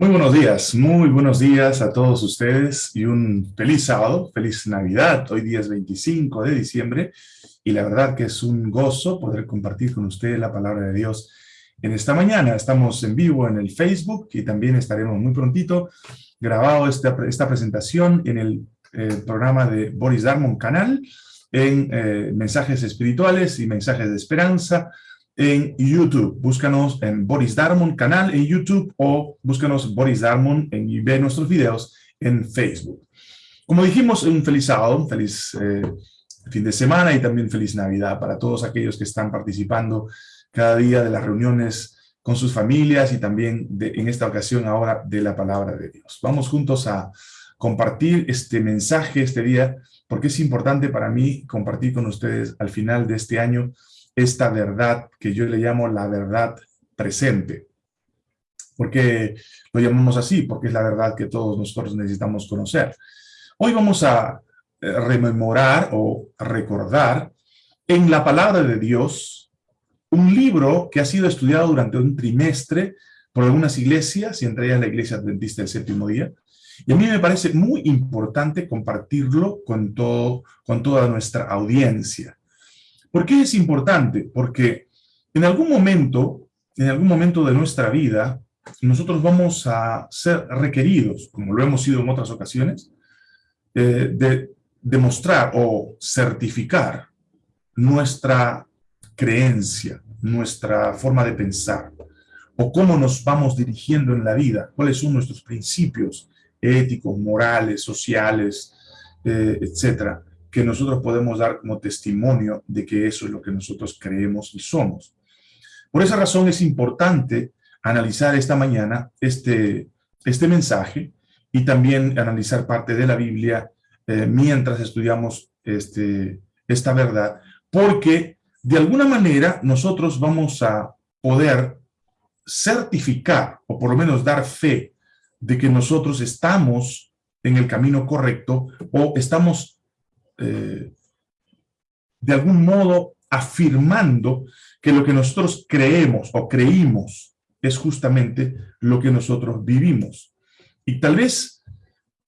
Muy buenos días, muy buenos días a todos ustedes y un feliz sábado, feliz Navidad. Hoy día es 25 de diciembre y la verdad que es un gozo poder compartir con ustedes la palabra de Dios en esta mañana. Estamos en vivo en el Facebook y también estaremos muy prontito grabado esta, esta presentación en el eh, programa de Boris Darmon Canal en eh, mensajes espirituales y mensajes de esperanza en YouTube. Búscanos en Boris Darmon canal en YouTube o búscanos Boris Darmon en, y ve nuestros videos en Facebook. Como dijimos, un feliz sábado, un feliz eh, fin de semana y también feliz Navidad para todos aquellos que están participando cada día de las reuniones con sus familias y también en esta ocasión ahora de la palabra de Dios. Vamos juntos a compartir este mensaje este día porque es importante para mí compartir con ustedes al final de este año esta verdad que yo le llamo la verdad presente. ¿Por qué lo llamamos así? Porque es la verdad que todos nosotros necesitamos conocer. Hoy vamos a eh, rememorar o recordar en la palabra de Dios un libro que ha sido estudiado durante un trimestre por algunas iglesias, y entre ellas la Iglesia Adventista del Séptimo Día, y a mí me parece muy importante compartirlo con, todo, con toda nuestra audiencia. ¿Por qué es importante? Porque en algún momento, en algún momento de nuestra vida, nosotros vamos a ser requeridos, como lo hemos sido en otras ocasiones, eh, de demostrar o certificar nuestra creencia, nuestra forma de pensar, o cómo nos vamos dirigiendo en la vida, cuáles son nuestros principios éticos, morales, sociales, eh, etcétera que nosotros podemos dar como testimonio de que eso es lo que nosotros creemos y somos. Por esa razón es importante analizar esta mañana este, este mensaje y también analizar parte de la Biblia eh, mientras estudiamos este, esta verdad, porque de alguna manera nosotros vamos a poder certificar, o por lo menos dar fe, de que nosotros estamos en el camino correcto o estamos eh, de algún modo afirmando que lo que nosotros creemos o creímos es justamente lo que nosotros vivimos. Y tal vez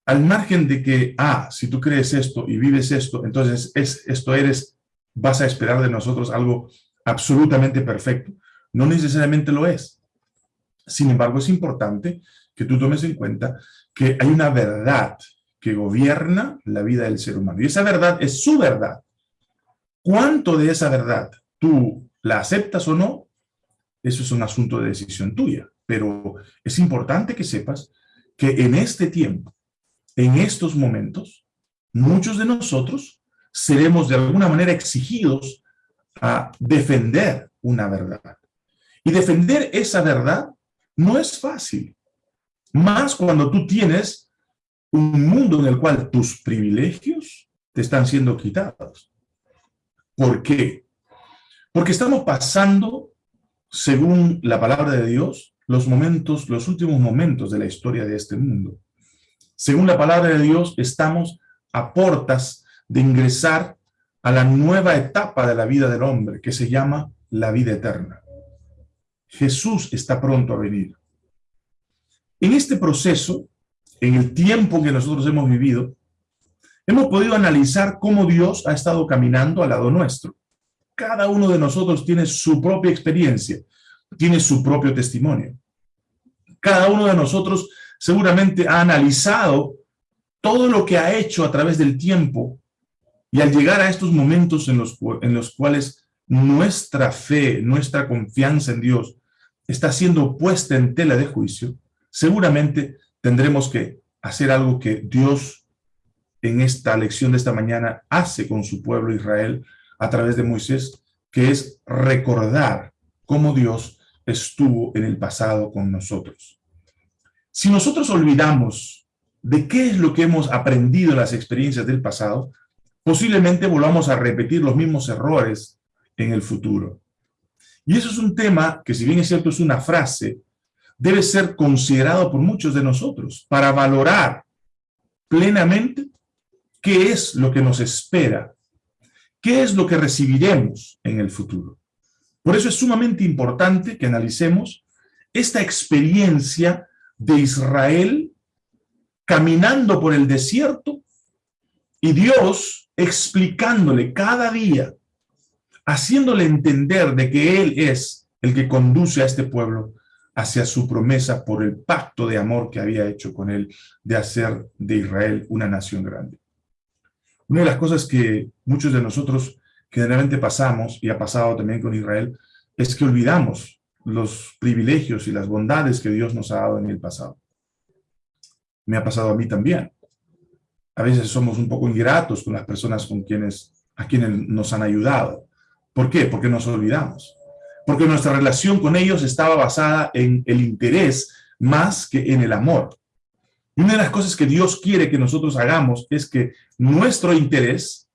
al margen de que, ah, si tú crees esto y vives esto, entonces es, esto eres, vas a esperar de nosotros algo absolutamente perfecto. No necesariamente lo es. Sin embargo, es importante que tú tomes en cuenta que hay una verdad que gobierna la vida del ser humano. Y esa verdad es su verdad. ¿Cuánto de esa verdad tú la aceptas o no? Eso es un asunto de decisión tuya. Pero es importante que sepas que en este tiempo, en estos momentos, muchos de nosotros seremos de alguna manera exigidos a defender una verdad. Y defender esa verdad no es fácil. Más cuando tú tienes un mundo en el cual tus privilegios te están siendo quitados. ¿Por qué? Porque estamos pasando, según la palabra de Dios, los momentos, los últimos momentos de la historia de este mundo. Según la palabra de Dios, estamos a portas de ingresar a la nueva etapa de la vida del hombre, que se llama la vida eterna. Jesús está pronto a venir. En este proceso, en el tiempo que nosotros hemos vivido, hemos podido analizar cómo Dios ha estado caminando al lado nuestro. Cada uno de nosotros tiene su propia experiencia, tiene su propio testimonio. Cada uno de nosotros seguramente ha analizado todo lo que ha hecho a través del tiempo y al llegar a estos momentos en los, en los cuales nuestra fe, nuestra confianza en Dios está siendo puesta en tela de juicio, seguramente tendremos que hacer algo que Dios en esta lección de esta mañana hace con su pueblo Israel a través de Moisés, que es recordar cómo Dios estuvo en el pasado con nosotros. Si nosotros olvidamos de qué es lo que hemos aprendido en las experiencias del pasado, posiblemente volvamos a repetir los mismos errores en el futuro. Y eso es un tema que, si bien es cierto, es una frase, debe ser considerado por muchos de nosotros para valorar plenamente qué es lo que nos espera, qué es lo que recibiremos en el futuro. Por eso es sumamente importante que analicemos esta experiencia de Israel caminando por el desierto y Dios explicándole cada día, haciéndole entender de que Él es el que conduce a este pueblo hacia su promesa por el pacto de amor que había hecho con él de hacer de Israel una nación grande. Una de las cosas que muchos de nosotros generalmente pasamos, y ha pasado también con Israel, es que olvidamos los privilegios y las bondades que Dios nos ha dado en el pasado. Me ha pasado a mí también. A veces somos un poco ingratos con las personas con quienes, a quienes nos han ayudado. ¿Por qué? Porque nos olvidamos porque nuestra relación con ellos estaba basada en el interés más que en el amor. Y una de las cosas que Dios quiere que nosotros hagamos es que nuestro interés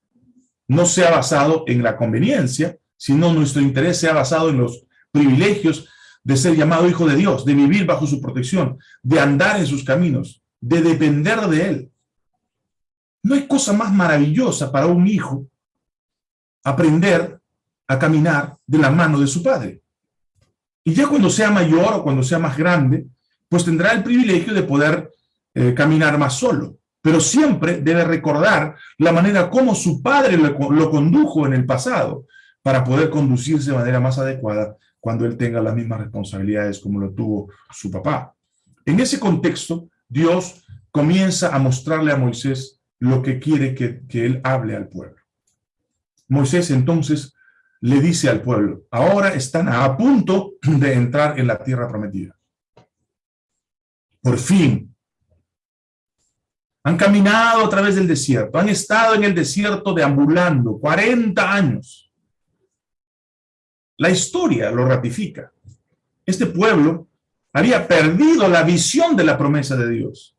no sea basado en la conveniencia, sino nuestro interés sea basado en los privilegios de ser llamado hijo de Dios, de vivir bajo su protección, de andar en sus caminos, de depender de Él. No hay cosa más maravillosa para un hijo aprender a caminar de la mano de su padre. Y ya cuando sea mayor o cuando sea más grande, pues tendrá el privilegio de poder eh, caminar más solo. Pero siempre debe recordar la manera como su padre lo, lo condujo en el pasado para poder conducirse de manera más adecuada cuando él tenga las mismas responsabilidades como lo tuvo su papá. En ese contexto, Dios comienza a mostrarle a Moisés lo que quiere que, que él hable al pueblo. Moisés entonces le dice al pueblo, ahora están a punto de entrar en la tierra prometida. Por fin. Han caminado a través del desierto, han estado en el desierto deambulando 40 años. La historia lo ratifica. Este pueblo había perdido la visión de la promesa de Dios.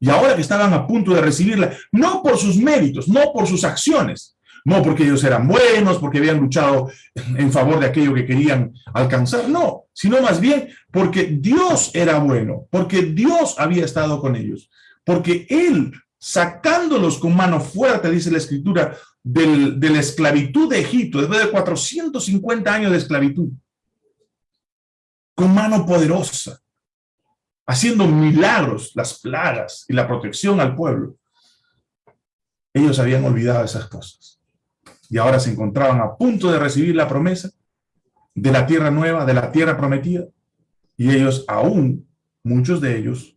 Y ahora que estaban a punto de recibirla, no por sus méritos, no por sus acciones, no porque ellos eran buenos, porque habían luchado en favor de aquello que querían alcanzar, no, sino más bien porque Dios era bueno, porque Dios había estado con ellos, porque Él, sacándolos con mano fuerte, dice la Escritura, de la esclavitud de Egipto, después de 450 años de esclavitud, con mano poderosa, haciendo milagros, las plagas y la protección al pueblo. Ellos habían olvidado esas cosas y ahora se encontraban a punto de recibir la promesa de la tierra nueva, de la tierra prometida, y ellos aún, muchos de ellos,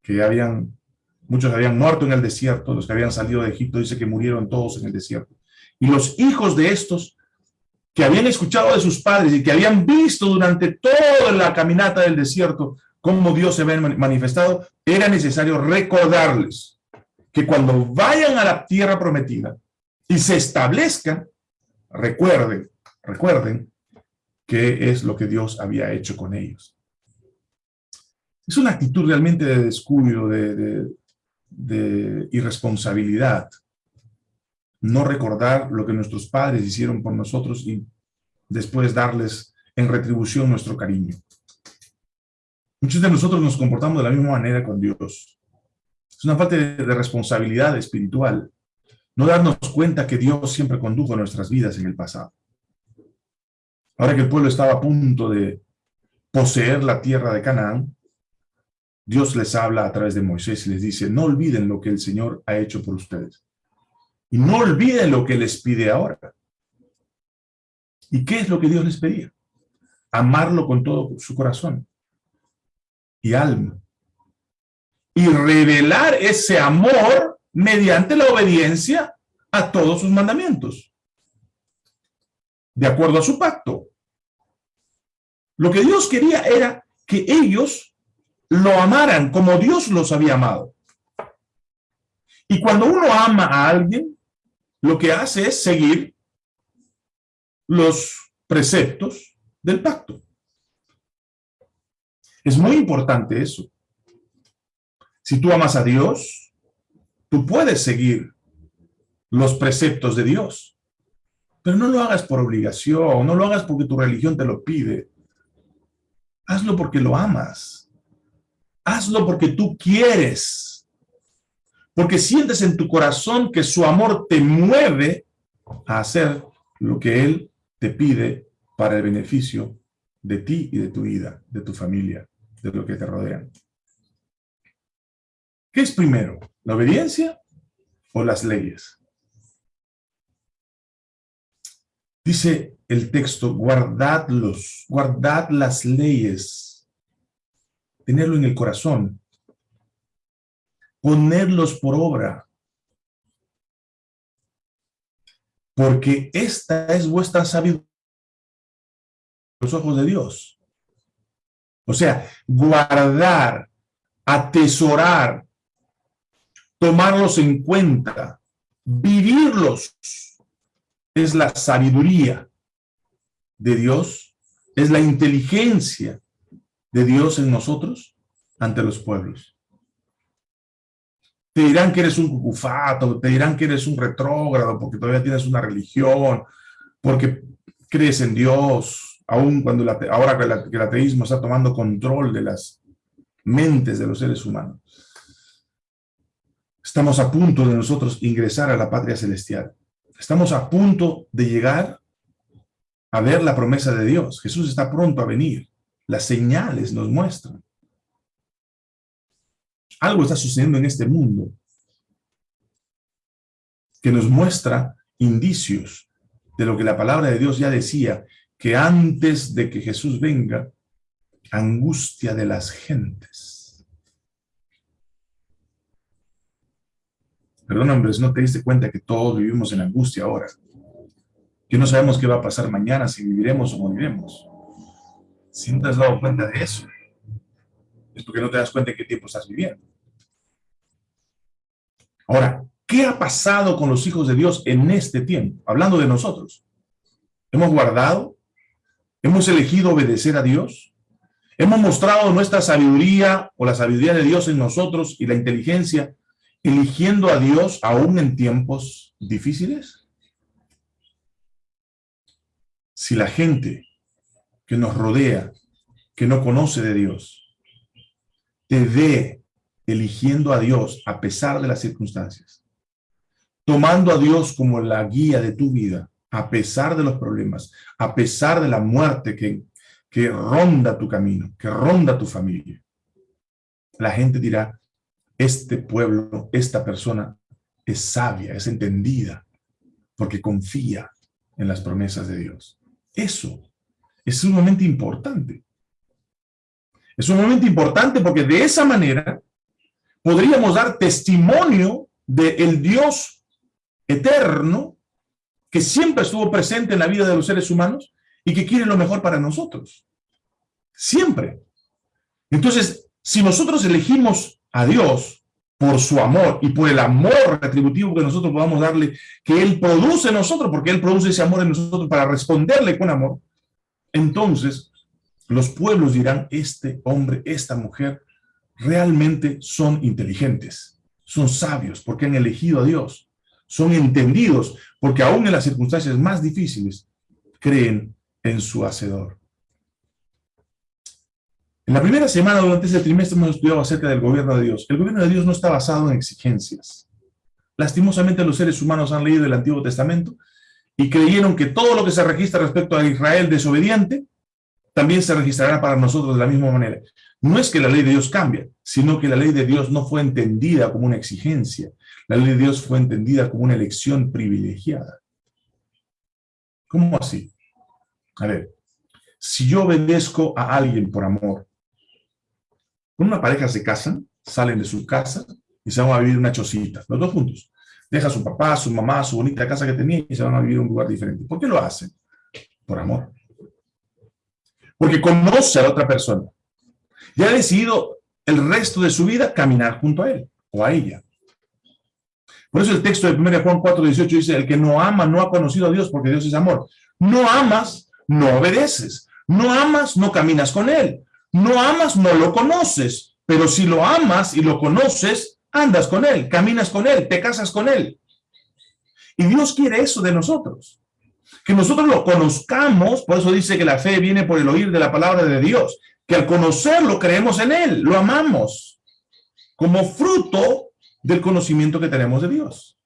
que habían, muchos habían muerto en el desierto, los que habían salido de Egipto, dice que murieron todos en el desierto. Y los hijos de estos, que habían escuchado de sus padres y que habían visto durante toda la caminata del desierto cómo Dios se había manifestado, era necesario recordarles que cuando vayan a la tierra prometida, y se establezcan, recuerden, recuerden qué es lo que Dios había hecho con ellos. Es una actitud realmente de descuido, de, de irresponsabilidad, no recordar lo que nuestros padres hicieron por nosotros y después darles en retribución nuestro cariño. Muchos de nosotros nos comportamos de la misma manera con Dios. Es una falta de responsabilidad espiritual no darnos cuenta que Dios siempre condujo nuestras vidas en el pasado. Ahora que el pueblo estaba a punto de poseer la tierra de Canaán, Dios les habla a través de Moisés y les dice, no olviden lo que el Señor ha hecho por ustedes. Y no olviden lo que les pide ahora. ¿Y qué es lo que Dios les pedía? Amarlo con todo su corazón y alma. Y revelar ese amor mediante la obediencia a todos sus mandamientos, de acuerdo a su pacto. Lo que Dios quería era que ellos lo amaran como Dios los había amado. Y cuando uno ama a alguien, lo que hace es seguir los preceptos del pacto. Es muy importante eso. Si tú amas a Dios, Tú puedes seguir los preceptos de Dios, pero no lo hagas por obligación, no lo hagas porque tu religión te lo pide. Hazlo porque lo amas. Hazlo porque tú quieres. Porque sientes en tu corazón que su amor te mueve a hacer lo que Él te pide para el beneficio de ti y de tu vida, de tu familia de lo que te rodean. ¿Qué es primero? ¿La obediencia o las leyes? Dice el texto, guardadlos, guardad las leyes, tenerlo en el corazón, ponerlos por obra, porque esta es vuestra sabiduría los ojos de Dios. O sea, guardar, atesorar, tomarlos en cuenta, vivirlos, es la sabiduría de Dios, es la inteligencia de Dios en nosotros ante los pueblos. Te dirán que eres un cucufato, te dirán que eres un retrógrado porque todavía tienes una religión, porque crees en Dios, aún cuando ahora que, el ateísmo está tomando control de las mentes de los seres humanos. Estamos a punto de nosotros ingresar a la patria celestial. Estamos a punto de llegar a ver la promesa de Dios. Jesús está pronto a venir. Las señales nos muestran. Algo está sucediendo en este mundo que nos muestra indicios de lo que la palabra de Dios ya decía, que antes de que Jesús venga, angustia de las gentes. Perdón, hombres, ¿no te diste cuenta que todos vivimos en angustia ahora? Que no sabemos qué va a pasar mañana, si viviremos o moriremos. Si no te has dado cuenta de eso, es porque no te das cuenta en qué tiempo estás viviendo. Ahora, ¿qué ha pasado con los hijos de Dios en este tiempo? Hablando de nosotros. ¿Hemos guardado? ¿Hemos elegido obedecer a Dios? ¿Hemos mostrado nuestra sabiduría o la sabiduría de Dios en nosotros y la inteligencia eligiendo a Dios aún en tiempos difíciles? si la gente que nos rodea, que no conoce de Dios, te ve eligiendo a Dios a pesar de las circunstancias, tomando a Dios como la guía de tu vida, a pesar de los problemas, a pesar de la muerte que, que ronda tu camino, que ronda tu familia. La gente dirá, este pueblo, esta persona es sabia, es entendida, porque confía en las promesas de Dios. Eso es sumamente importante. Es sumamente importante porque de esa manera podríamos dar testimonio del Dios eterno que siempre estuvo presente en la vida de los seres humanos y que quiere lo mejor para nosotros. Siempre. Entonces, si nosotros elegimos a Dios por su amor y por el amor retributivo que nosotros podamos darle, que Él produce en nosotros, porque Él produce ese amor en nosotros para responderle con amor, entonces los pueblos dirán, este hombre, esta mujer, realmente son inteligentes, son sabios, porque han elegido a Dios, son entendidos, porque aún en las circunstancias más difíciles, creen en su Hacedor. En la primera semana durante ese trimestre hemos estudiado acerca del gobierno de Dios. El gobierno de Dios no está basado en exigencias. Lastimosamente los seres humanos han leído el Antiguo Testamento y creyeron que todo lo que se registra respecto a Israel desobediente también se registrará para nosotros de la misma manera. No es que la ley de Dios cambie, sino que la ley de Dios no fue entendida como una exigencia. La ley de Dios fue entendida como una elección privilegiada. ¿Cómo así? A ver, si yo obedezco a alguien por amor, una pareja se casan, salen de su casa y se van a vivir una chocita, los dos juntos. Deja a su papá, su mamá, su bonita casa que tenía y se van a vivir en un lugar diferente. ¿Por qué lo hacen? Por amor. Porque conoce a la otra persona. Y ha decidido el resto de su vida caminar junto a él o a ella. Por eso el texto de 1 Juan 4, 18 dice, el que no ama no ha conocido a Dios porque Dios es amor. No amas, no obedeces. No amas, no caminas con Él. No amas, no lo conoces, pero si lo amas y lo conoces, andas con él, caminas con él, te casas con él. Y Dios quiere eso de nosotros. Que nosotros lo conozcamos, por eso dice que la fe viene por el oír de la palabra de Dios, que al conocerlo creemos en él, lo amamos, como fruto del conocimiento que tenemos de Dios.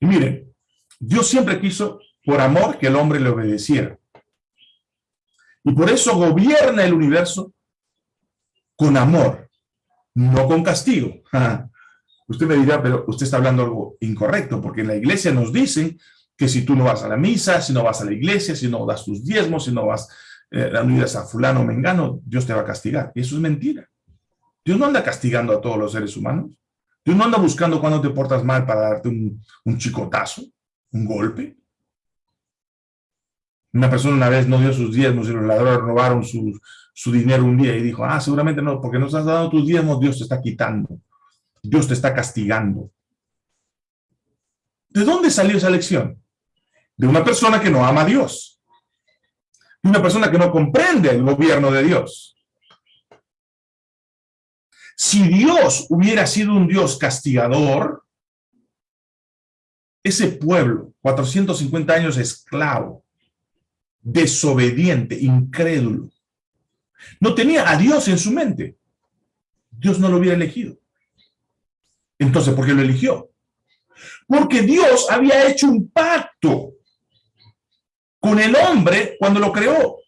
Y miren, Dios siempre quiso, por amor, que el hombre le obedeciera. Y por eso gobierna el universo con amor, no con castigo. Usted me dirá, pero usted está hablando algo incorrecto, porque en la iglesia nos dicen que si tú no vas a la misa, si no vas a la iglesia, si no das tus diezmos, si no vas eh, a fulano o mengano, Dios te va a castigar. Y eso es mentira. Dios no anda castigando a todos los seres humanos. Dios no anda buscando cuando te portas mal para darte un, un chicotazo, un golpe. Una persona una vez no dio sus diezmos y los ladrones robaron su, su dinero un día y dijo, ah, seguramente no, porque no has dado tus diezmos, Dios te está quitando. Dios te está castigando. ¿De dónde salió esa lección? De una persona que no ama a Dios. De una persona que no comprende el gobierno de Dios. Si Dios hubiera sido un Dios castigador, ese pueblo, 450 años esclavo, desobediente, incrédulo, no tenía a Dios en su mente. Dios no lo hubiera elegido. Entonces, ¿por qué lo eligió? Porque Dios había hecho un pacto con el hombre cuando lo creó.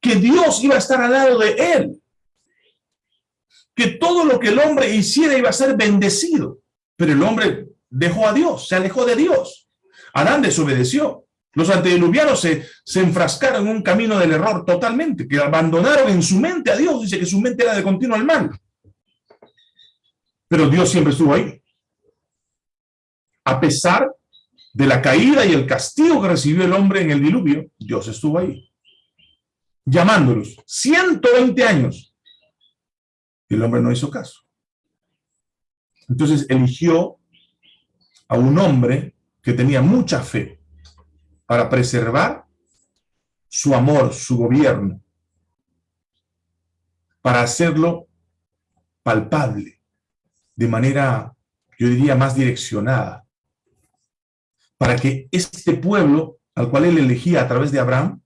Que Dios iba a estar al lado de él. Que todo lo que el hombre hiciera iba a ser bendecido. Pero el hombre dejó a Dios, se alejó de Dios. Adán desobedeció. Los antediluvianos se, se enfrascaron en un camino del error totalmente, que abandonaron en su mente a Dios. Dice que su mente era de continuo al mal. Pero Dios siempre estuvo ahí. A pesar de la caída y el castigo que recibió el hombre en el diluvio, Dios estuvo ahí. Llamándolos 120 años. El hombre no hizo caso. Entonces eligió a un hombre que tenía mucha fe para preservar su amor, su gobierno, para hacerlo palpable de manera, yo diría, más direccionada, para que este pueblo al cual él elegía a través de Abraham,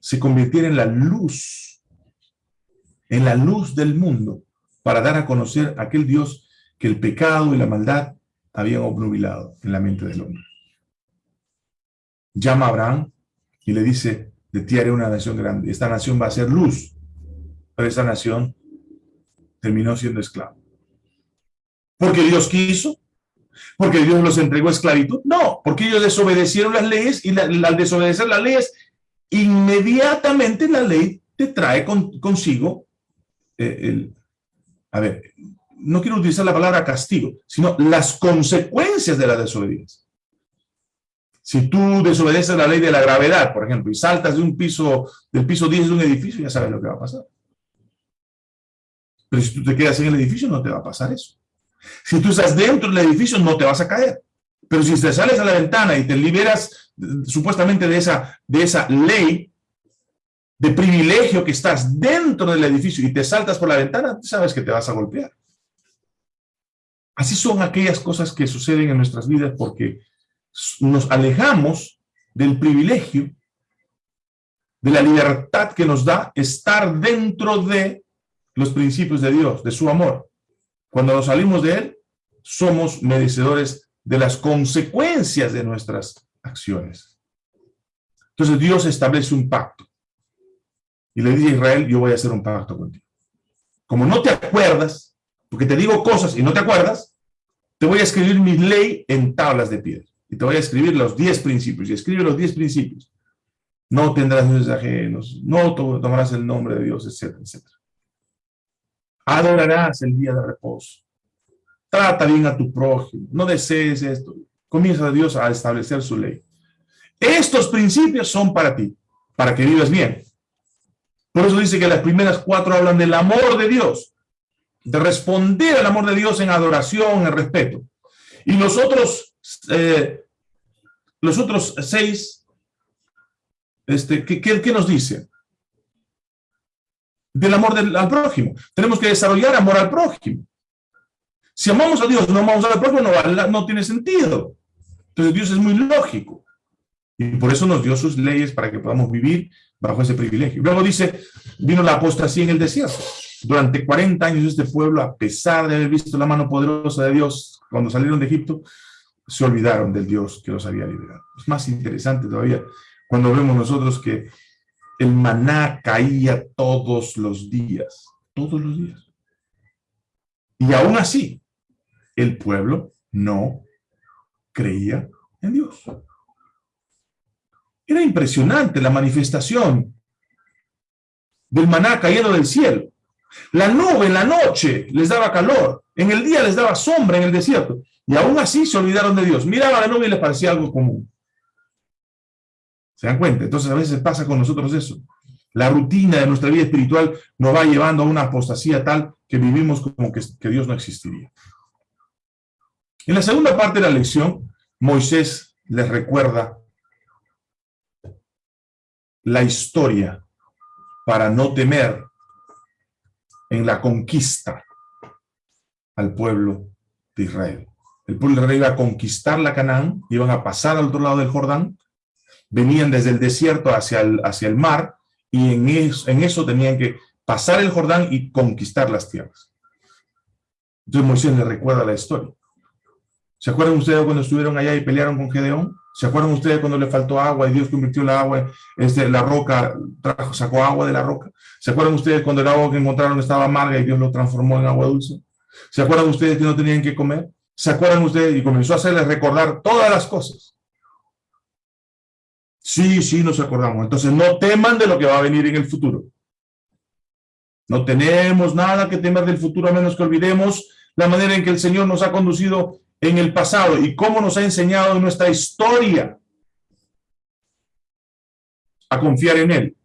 se convirtiera en la luz, en la luz del mundo, para dar a conocer a aquel Dios que el pecado y la maldad habían obnubilado en la mente del hombre. Llama a Abraham y le dice, de ti haré una nación grande, esta nación va a ser luz, pero esta nación terminó siendo esclavo. ¿Porque Dios quiso? ¿Porque Dios los entregó esclavitud? No, porque ellos desobedecieron las leyes y al desobedecer las leyes, inmediatamente la ley te trae consigo eh, el... A ver, no quiero utilizar la palabra castigo, sino las consecuencias de la desobediencia. Si tú desobedeces la ley de la gravedad, por ejemplo, y saltas de un piso, del piso 10 de un edificio, ya sabes lo que va a pasar. Pero si tú te quedas en el edificio, no te va a pasar eso. Si tú estás dentro del edificio, no te vas a caer. Pero si te sales a la ventana y te liberas supuestamente de esa, de esa ley de privilegio que estás dentro del edificio y te saltas por la ventana, sabes que te vas a golpear. Así son aquellas cosas que suceden en nuestras vidas porque nos alejamos del privilegio, de la libertad que nos da estar dentro de los principios de Dios, de su amor. Cuando nos salimos de Él, somos merecedores de las consecuencias de nuestras acciones. Entonces Dios establece un pacto. Y le dice a Israel, yo voy a hacer un pacto contigo. Como no te acuerdas, porque te digo cosas y no te acuerdas, te voy a escribir mi ley en tablas de piedra. Y te voy a escribir los diez principios. Y escribe los diez principios. No tendrás dioses ajenos, no tomarás el nombre de Dios, etcétera, etcétera. Adorarás el día de reposo. Trata bien a tu prójimo. No desees esto. Comienza Dios a establecer su ley. Estos principios son para ti, para que vivas bien. Por eso dice que las primeras cuatro hablan del amor de Dios, de responder al amor de Dios en adoración, en respeto. Y los otros, eh, los otros seis, este, ¿qué, qué, nos dicen? del amor del, al prójimo. Tenemos que desarrollar amor al prójimo. Si amamos a Dios, no amamos al prójimo, no, no tiene sentido. Entonces Dios es muy lógico. Y por eso nos dio sus leyes para que podamos vivir bajo ese privilegio. Luego dice, vino la apostasía en el desierto. Durante 40 años este pueblo, a pesar de haber visto la mano poderosa de Dios cuando salieron de Egipto, se olvidaron del Dios que los había liberado. Es más interesante todavía cuando vemos nosotros que el maná caía todos los días. todos los días. Y aún así, el pueblo no creía en Dios. Era impresionante la manifestación del maná cayendo del cielo. La nube en la noche les daba calor, en el día les daba sombra en el desierto. Y aún así se olvidaron de Dios. Miraban la nube y les parecía algo común. ¿Se dan cuenta? Entonces a veces pasa con nosotros eso. La rutina de nuestra vida espiritual nos va llevando a una apostasía tal que vivimos como que, que Dios no existiría. En la segunda parte de la lección, Moisés les recuerda la historia para no temer en la conquista al pueblo de Israel. El pueblo de Israel iba a conquistar la Canaán, iban a pasar al otro lado del Jordán, venían desde el desierto hacia el, hacia el mar, y en eso, en eso tenían que pasar el Jordán y conquistar las tierras. Entonces Moisés le recuerda la historia. ¿Se acuerdan ustedes cuando estuvieron allá y pelearon con Gedeón? ¿Se acuerdan ustedes cuando le faltó agua y Dios convirtió la agua, este, la roca, sacó agua de la roca? ¿Se acuerdan ustedes cuando el agua que encontraron estaba amarga y Dios lo transformó en agua dulce? ¿Se acuerdan ustedes que no tenían que comer? ¿Se acuerdan ustedes? Y comenzó a hacerles recordar todas las cosas. Sí, sí, nos acordamos. Entonces no teman de lo que va a venir en el futuro. No tenemos nada que temer del futuro a menos que olvidemos la manera en que el Señor nos ha conducido en el pasado y cómo nos ha enseñado en nuestra historia a confiar en Él.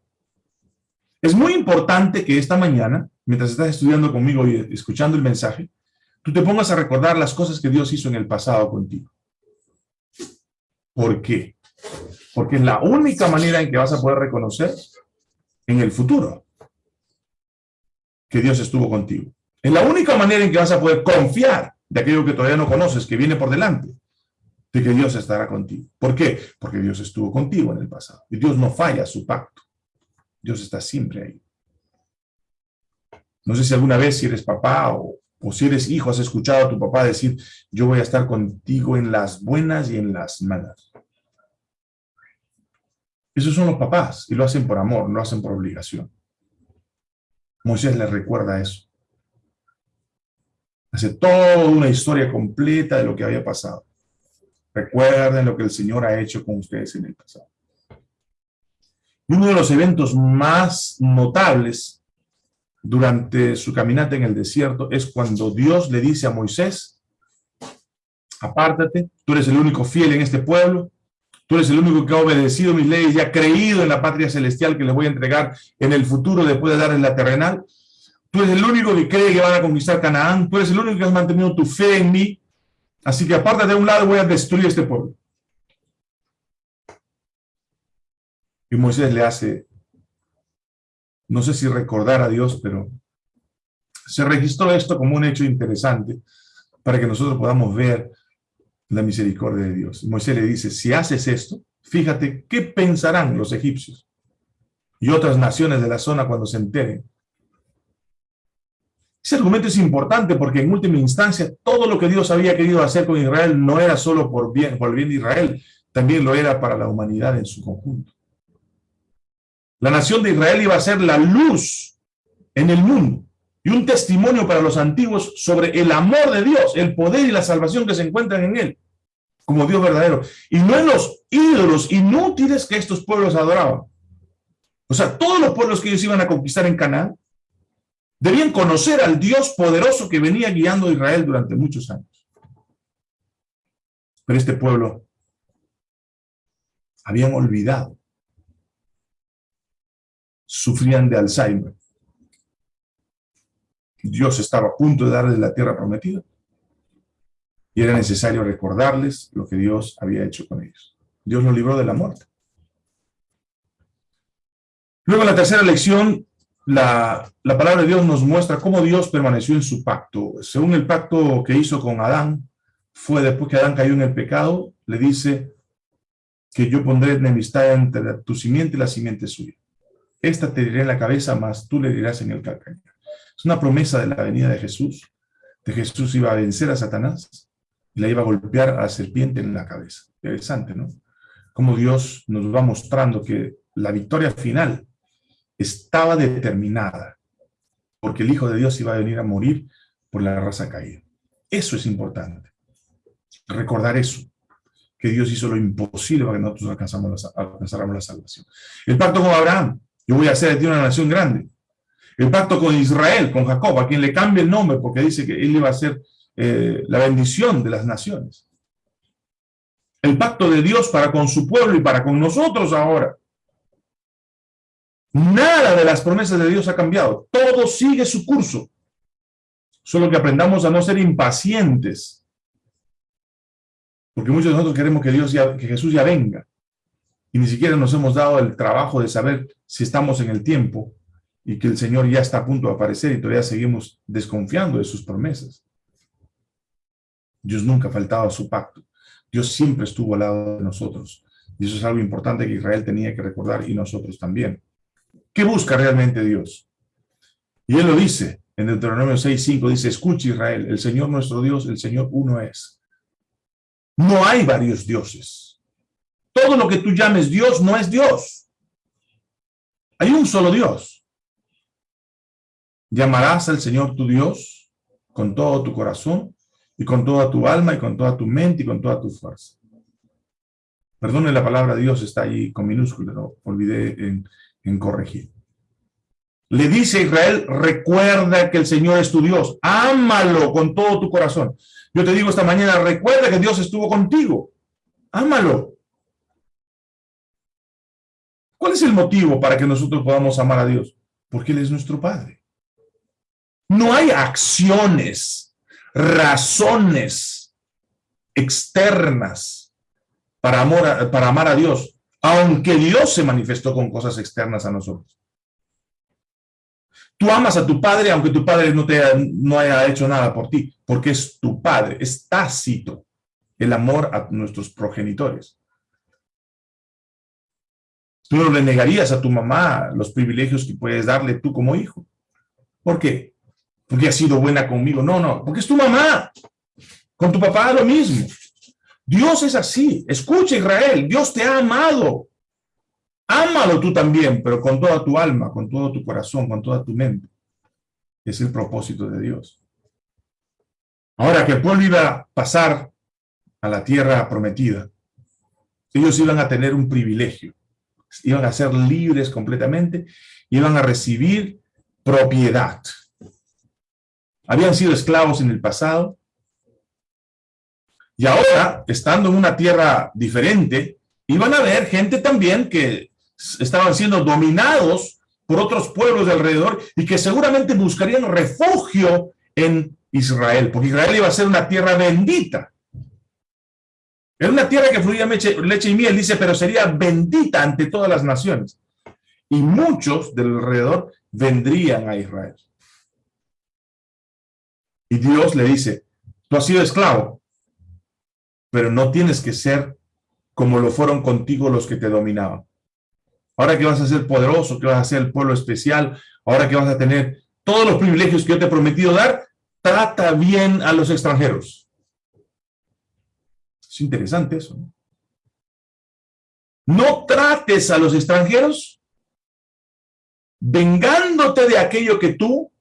Es muy importante que esta mañana, mientras estás estudiando conmigo y escuchando el mensaje, tú te pongas a recordar las cosas que Dios hizo en el pasado contigo. ¿Por qué? Porque es la única manera en que vas a poder reconocer en el futuro que Dios estuvo contigo. Es la única manera en que vas a poder confiar de aquello que todavía no conoces, que viene por delante, de que Dios estará contigo. ¿Por qué? Porque Dios estuvo contigo en el pasado. Y Dios no falla su pacto. Dios está siempre ahí. No sé si alguna vez, si eres papá o, o si eres hijo, has escuchado a tu papá decir, yo voy a estar contigo en las buenas y en las malas. Esos son los papás, y lo hacen por amor, no hacen por obligación. Moisés les recuerda eso hace toda una historia completa de lo que había pasado. Recuerden lo que el Señor ha hecho con ustedes en el pasado. uno de los eventos más notables durante su caminata en el desierto es cuando Dios le dice a Moisés, apártate, tú eres el único fiel en este pueblo, tú eres el único que ha obedecido mis leyes y ha creído en la patria celestial que le voy a entregar en el futuro después de darles la terrenal, Tú eres el único que cree que van a conquistar Canaán. Tú eres el único que has mantenido tu fe en mí. Así que aparte de un lado voy a destruir este pueblo. Y Moisés le hace, no sé si recordar a Dios, pero se registró esto como un hecho interesante para que nosotros podamos ver la misericordia de Dios. Moisés le dice, si haces esto, fíjate qué pensarán los egipcios y otras naciones de la zona cuando se enteren ese argumento es importante porque en última instancia todo lo que Dios había querido hacer con Israel no era solo por, bien, por el bien de Israel, también lo era para la humanidad en su conjunto. La nación de Israel iba a ser la luz en el mundo y un testimonio para los antiguos sobre el amor de Dios, el poder y la salvación que se encuentran en él, como Dios verdadero. Y no en los ídolos inútiles que estos pueblos adoraban. O sea, todos los pueblos que ellos iban a conquistar en Canaán Debían conocer al Dios poderoso que venía guiando a Israel durante muchos años. Pero este pueblo habían olvidado. Sufrían de Alzheimer. Dios estaba a punto de darles la tierra prometida. Y era necesario recordarles lo que Dios había hecho con ellos. Dios los libró de la muerte. Luego, en la tercera lección, la, palabra de Dios nos muestra cómo Dios permaneció en su pacto. Según el pacto que hizo con Adán, fue después que Adán cayó en el pecado, le dice que yo pondré enemistad entre tu simiente y la simiente suya. Esta te diré en la cabeza, más tú le dirás en el calcañar. Es una promesa de la venida de Jesús, de Jesús iba a vencer a Satanás y la iba a golpear a la serpiente en la cabeza. Interesante, ¿no? Como Dios nos va mostrando que la victoria final estaba determinada. porque el Hijo de Dios iba a venir a morir por la raza caída. Eso es importante. Recordar eso, que Dios hizo lo imposible para que nosotros alcanzáramos alcanzáramos la salvación. El pacto con Abraham, yo voy a hacer de ti una nación grande. El pacto con Israel, con Jacob, a quien le cambia el nombre porque dice que él iba a ser eh, la bendición de las naciones. El pacto de Dios para con su pueblo y para con nosotros ahora. Nada de las promesas de Dios ha cambiado. Todo sigue su curso. Solo que aprendamos a no ser impacientes. Porque muchos de nosotros queremos que, Dios ya, que Jesús ya venga. Y ni siquiera nos hemos dado el trabajo de saber si estamos en el tiempo y que el Señor ya está a punto de aparecer y todavía seguimos desconfiando de sus promesas. Dios nunca faltaba a su pacto. Dios siempre estuvo al lado de nosotros. Y eso es algo importante que Israel tenía que recordar y nosotros también. ¿Qué busca realmente Dios? Y Él lo dice en Deuteronomio 6.5, dice, escucha Israel, el Señor nuestro Dios, el Señor uno es. No hay varios dioses. Todo lo que tú llames Dios no es Dios. Hay un solo Dios. Llamarás al Señor tu Dios con todo tu corazón y con toda tu alma y con toda tu mente y con toda tu fuerza. Perdone la palabra Dios, está ahí con minúscula, no olvidé en, en corregir. Le dice a Israel, recuerda que el Señor es tu Dios, ámalo con todo tu corazón. Yo te digo esta mañana, recuerda que Dios estuvo contigo, ámalo. ¿Cuál es el motivo para que nosotros podamos amar a Dios? Porque Él es nuestro Padre. No hay acciones, razones externas para, amor para amar a Dios aunque Dios se manifestó con cosas externas a nosotros. Tú amas a tu padre aunque tu padre no, te, no haya hecho nada por ti, porque es tu padre, es tácito el amor a nuestros progenitores. Tú no le negarías a tu mamá los privilegios que puedes darle tú como hijo. ¿Por qué? Porque ha sido buena conmigo. No, no, porque es tu mamá. Con tu papá lo mismo. Dios es así. Escucha Israel, Dios te ha amado. Ámalo tú también, pero con toda tu alma, con todo tu corazón, con toda tu mente. Es el propósito de Dios. Ahora que el pueblo iba a pasar a la tierra prometida, ellos iban a tener un privilegio. Iban a ser libres completamente, iban a recibir propiedad. Habían sido esclavos en el pasado, y ahora, estando en una tierra diferente, iban a ver gente también que estaban siendo dominados por otros pueblos de alrededor y que seguramente buscarían refugio en Israel, porque Israel iba a ser una tierra bendita. Era una tierra que fluía leche, y miel, dice, pero sería bendita ante todas las naciones. Y muchos del alrededor vendrían a Israel. Y Dios le dice, tú has sido esclavo, pero no tienes que ser como lo fueron contigo los que te dominaban. Ahora que vas a ser poderoso, que vas a ser el pueblo especial, ahora que vas a tener todos los privilegios que yo te he prometido dar, trata bien a los extranjeros. Es interesante eso. ¿no? trates a los extranjeros vengándote de aquello que tú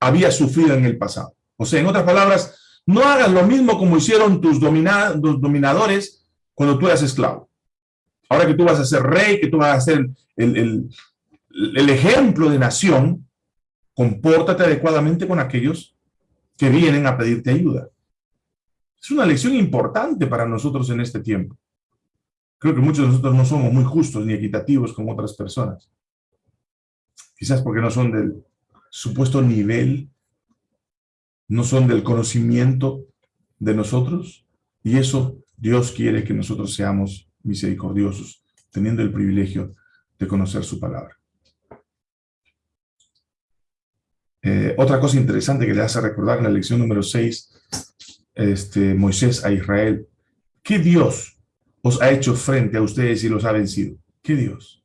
habías sufrido en el pasado. O sea, en otras palabras, no hagas lo mismo como hicieron tus, dominadores cuando tú eras esclavo. Ahora que tú vas a ser rey, que tú vas a ser el, el ejemplo de nación, compórtate adecuadamente con aquellos que vienen a pedirte ayuda. Es una lección importante para nosotros en este tiempo. Creo que muchos de nosotros no somos muy justos ni equitativos con otras personas. Quizás porque no son del supuesto nivel no son del conocimiento de nosotros, y eso Dios quiere que nosotros seamos misericordiosos, teniendo el privilegio de conocer su palabra. Eh, otra cosa interesante que le hace recordar en la lección número 6, este, Moisés a Israel, ¿qué Dios os ha hecho frente a ustedes y los ha vencido? ¿Qué Dios?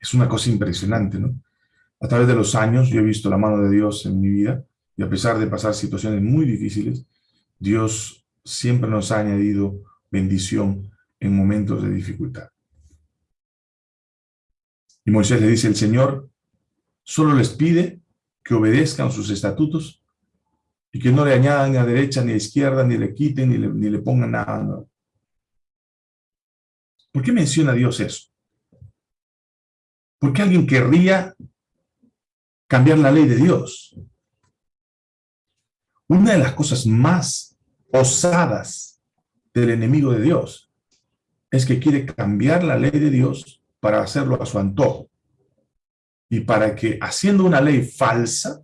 Es una cosa impresionante, ¿no? A través de los años yo he visto la mano de Dios en mi vida y a pesar de pasar situaciones muy difíciles, Dios siempre nos ha añadido bendición en momentos de dificultad. Y Moisés le dice, el Señor solo les pide que obedezcan sus estatutos y que no le añadan a derecha ni a izquierda, ni le quiten, ni le, ni le pongan nada. ¿Por qué menciona Dios eso? ¿Por qué alguien querría cambiar la ley de Dios? Una de las cosas más osadas del enemigo de Dios es que quiere cambiar la ley de Dios para hacerlo a su antojo. Y para que haciendo una ley falsa,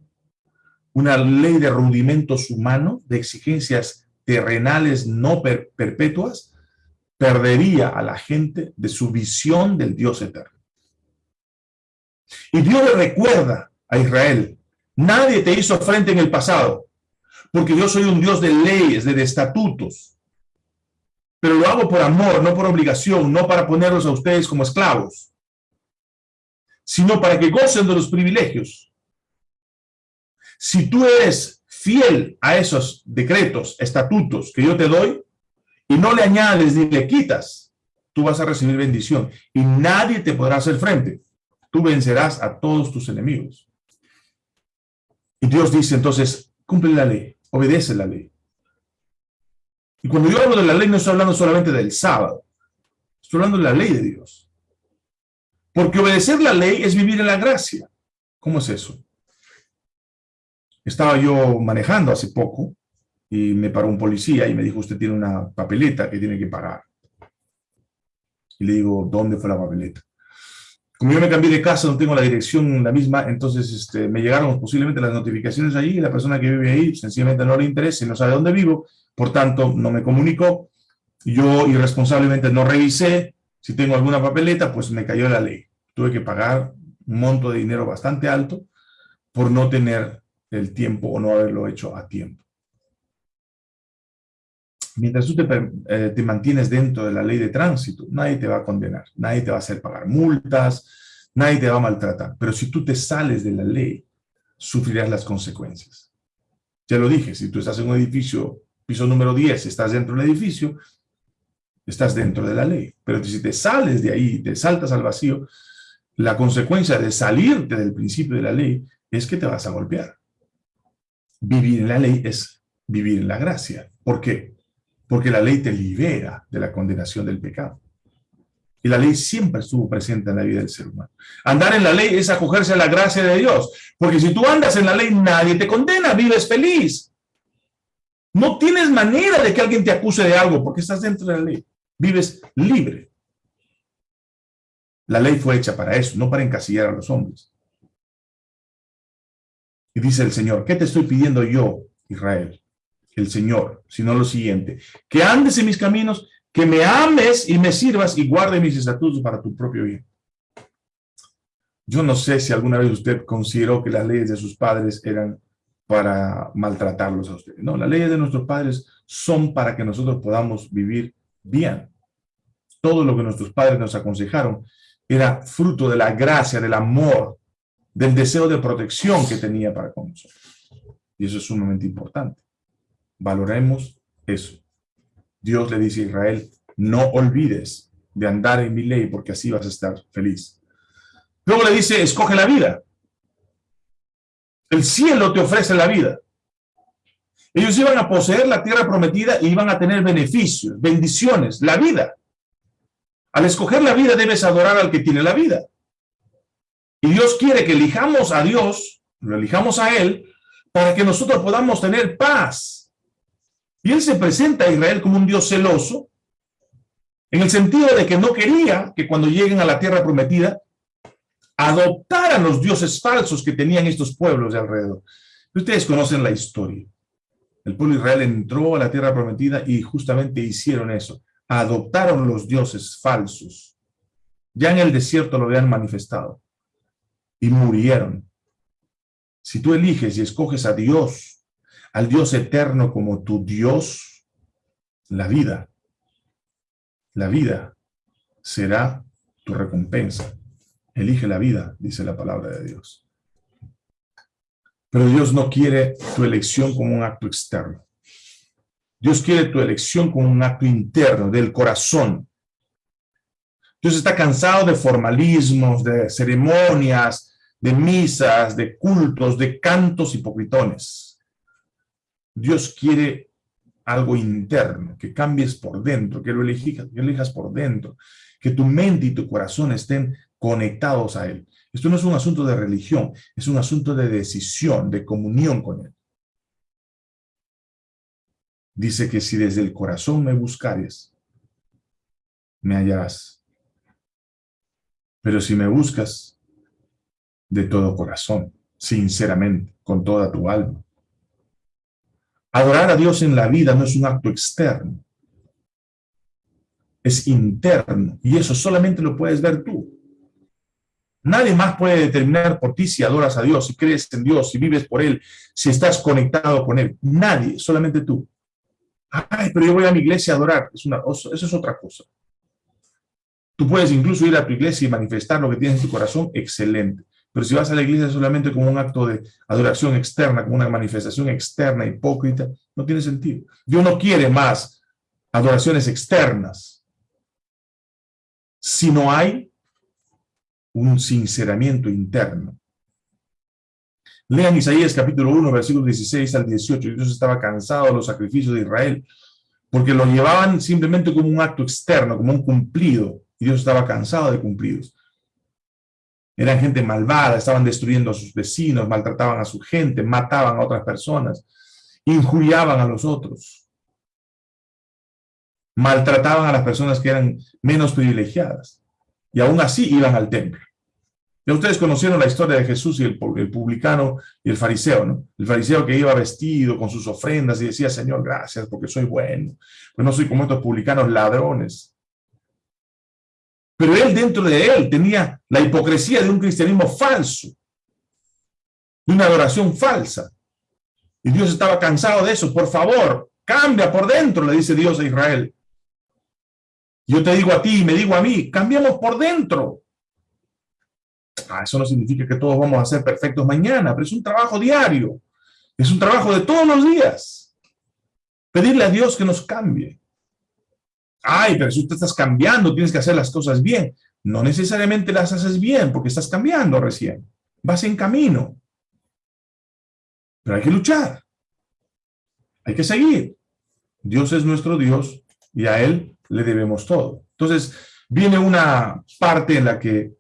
una ley de rudimentos humanos, de exigencias terrenales no perpetuas, perdería a la gente de su visión del Dios eterno. Y Dios le recuerda a Israel, nadie te hizo frente en el pasado, porque yo soy un Dios de leyes, de estatutos. Pero lo hago por amor, no por obligación, no para ponerlos a ustedes como esclavos, sino para que gocen de los privilegios si tú eres fiel a esos decretos, estatutos que yo te doy, y no le añades ni le quitas, tú vas a recibir bendición y nadie te podrá hacer frente. Tú vencerás a todos tus enemigos. Y Dios dice entonces, cumple la ley, obedece la ley. Y cuando yo hablo de la ley, no estoy hablando solamente del sábado, estoy hablando de la ley de Dios. Porque obedecer la ley es vivir en la gracia. ¿Cómo es eso? Estaba yo manejando hace poco y me paró un policía y me dijo, usted tiene una papeleta que tiene que pagar. Y le digo, ¿dónde fue la papeleta? Como yo me cambié de casa, no tengo la dirección la misma, entonces este, me llegaron posiblemente las notificaciones allí y la persona que vive ahí sencillamente no le interesa y no sabe dónde vivo, por tanto no me comunicó. Yo irresponsablemente no revisé si tengo alguna papeleta, pues me cayó la ley. Tuve que pagar un monto de dinero bastante alto por no tener el tiempo o no haberlo hecho a tiempo. Mientras tú eh, te, mantienes dentro de la ley de tránsito, nadie te va a condenar, nadie te va a hacer pagar multas, nadie te va a maltratar. Pero si tú te sales de la ley, sufrirás las consecuencias. Ya lo dije, si tú estás en un edificio, piso número 10, estás dentro del edificio, estás dentro de la ley. Pero si te sales de ahí, te saltas al vacío, la consecuencia de salirte del principio de la ley es que te vas a golpear vivir en la ley es vivir en la gracia. ¿Por qué? Porque la ley te libera de la condenación del pecado. Y la ley siempre estuvo presente en la vida del ser humano. Andar en la ley es acogerse a la gracia de Dios. Porque si tú andas en la ley, nadie te condena, vives feliz. No tienes manera de que alguien te acuse de algo porque estás dentro de la ley. Vives libre. La ley fue hecha para eso, no para encasillar a los hombres. Y dice el Señor, ¿qué te estoy pidiendo yo, Israel? El Señor, sino lo siguiente, que andes en mis caminos, que me ames y me sirvas y guarde mis estatutos para tu propio bien. Yo no sé si alguna vez usted consideró que las leyes de sus padres eran para maltratarlos a ustedes. No, las leyes de nuestros padres son para que nosotros podamos vivir bien. Todo lo que nuestros padres nos aconsejaron era fruto de la gracia, del amor, del deseo de protección que tenía para con nosotros. Y eso es sumamente importante. Valoremos eso. Dios le dice a Israel, no olvides de andar en mi ley porque así vas a estar feliz. Luego le dice, escoge la vida. El cielo te ofrece la vida. Ellos iban a poseer la tierra prometida y iban a tener beneficios, bendiciones, la vida. Al escoger la vida debes adorar al que tiene la vida. Y Dios quiere que elijamos a Dios, lo elijamos a Él, para que nosotros podamos tener paz. Y Él se presenta a Israel como un Dios celoso, en el sentido de que no quería que cuando lleguen a la tierra prometida, adoptaran los dioses falsos que tenían estos pueblos de alrededor. Ustedes conocen la historia. El pueblo de Israel entró a la tierra prometida y justamente hicieron eso. Adoptaron los dioses falsos. Ya en el desierto lo habían manifestado y murieron. Si tú eliges y escoges a Dios, al Dios eterno como tu Dios, la vida, la vida será tu recompensa. Elige la vida, dice la palabra de Dios. Pero Dios no quiere tu elección como un acto externo. Dios quiere tu elección como un acto interno, del corazón. Dios está cansado de formalismos, de ceremonias, de misas, de cultos, de cantos hipocritones. Dios quiere algo interno, que cambies por dentro, que lo elijas, que lo elijas por dentro, que tu mente y tu corazón estén conectados a Él. Esto no es un asunto de religión, es un asunto de decisión, de comunión con Él. Dice que si desde el corazón me buscares, me hallarás. Pero si me buscas de todo corazón, sinceramente, con toda tu alma. Adorar a Dios en la vida no es un acto externo, es interno, y eso solamente lo puedes ver tú. Nadie más puede determinar por ti si adoras a Dios, si crees en Dios, si vives por Él, si estás conectado con Él. Nadie, solamente tú. Ay, pero yo voy a mi iglesia a adorar. Es una, eso es otra cosa. Tú puedes incluso ir a tu iglesia y manifestar lo que tienes en tu corazón, excelente. Pero si vas a la iglesia solamente como un acto de adoración externa, como una manifestación externa, hipócrita, no tiene sentido. Dios no quiere más adoraciones externas. Si no hay un sinceramiento interno. Lean Isaías capítulo 1, versículos 16 al 18. Dios estaba cansado de los sacrificios de Israel, porque lo llevaban simplemente como un acto externo, como un cumplido, y Dios estaba cansado de cumplidos. Eran gente malvada, estaban destruyendo a sus vecinos, maltrataban a su gente, mataban a otras personas, injuriaban a los otros, maltrataban a las personas que eran menos privilegiadas, y aún así iban al templo. Ya ustedes conocieron la historia de Jesús y el, publicano y el fariseo, ¿no? El fariseo que iba vestido con sus ofrendas y decía, Señor, gracias porque soy bueno, pues no soy como estos publicanos ladrones. Pero él dentro de él tenía la hipocresía de un cristianismo falso, de una adoración falsa. Y Dios estaba cansado de eso. Por favor, cambia por dentro, le dice Dios a Israel. Yo te digo a ti, me digo a mí, cambiamos por dentro. Ah, eso no significa que todos vamos a ser perfectos mañana, pero es un trabajo diario. Es un trabajo de todos los días. Pedirle a Dios que nos cambie. Ay, pero si tú estás cambiando, tienes que hacer las cosas bien. No necesariamente las haces bien porque estás cambiando recién. Vas en camino. Pero hay que luchar. Hay que seguir. Dios es nuestro Dios y a Él le debemos todo. Entonces, viene una parte en la que